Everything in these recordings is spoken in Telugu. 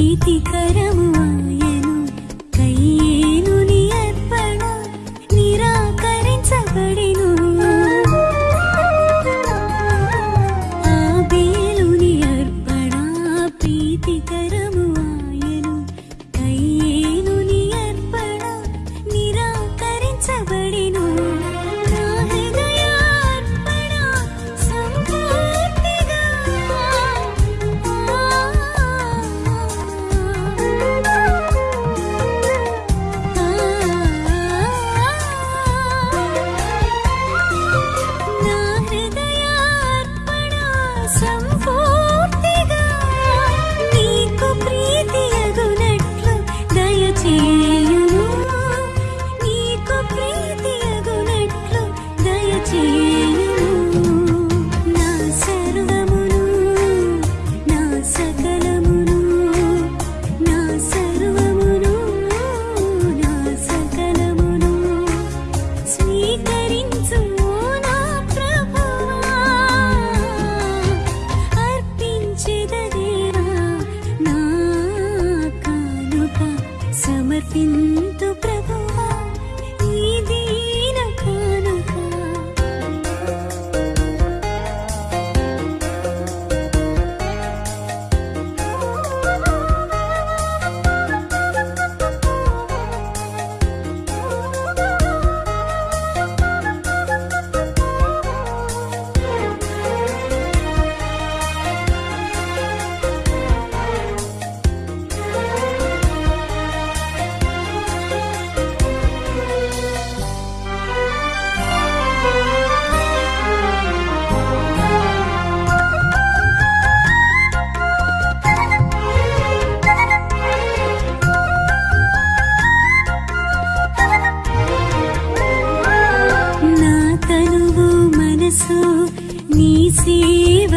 ప్రీతికరము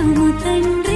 sumutendra